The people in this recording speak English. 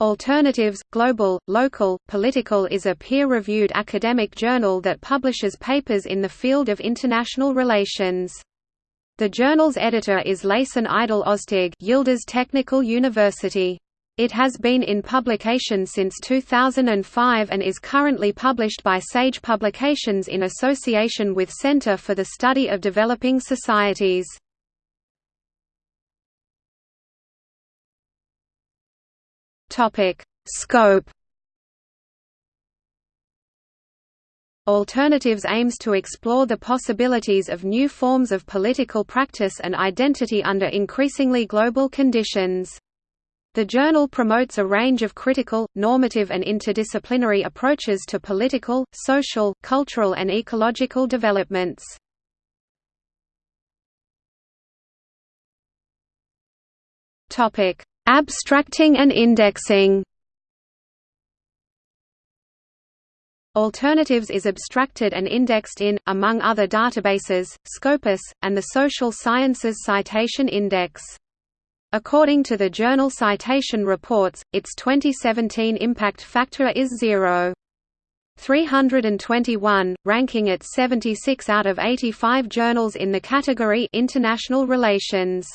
Alternatives, Global, Local, Political is a peer-reviewed academic journal that publishes papers in the field of international relations. The journal's editor is Laysan Idil Oztürk Yildiz Technical University. It has been in publication since 2005 and is currently published by Sage Publications in association with Center for the Study of Developing Societies. Topic: Scope. Alternatives aims to explore the possibilities of new forms of political practice and identity under increasingly global conditions. The journal promotes a range of critical, normative and interdisciplinary approaches to political, social, cultural and ecological developments. Topic: Abstracting and indexing Alternatives is abstracted and indexed in, among other databases, Scopus, and the Social Sciences Citation Index. According to the journal Citation Reports, its 2017 impact factor is 0. 321, ranking it 76 out of 85 journals in the category International Relations.